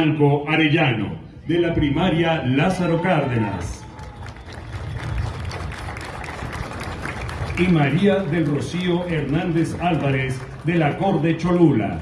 Franco Arellano, de la primaria Lázaro Cárdenas. Y María del Rocío Hernández Álvarez, de la Corte Cholula.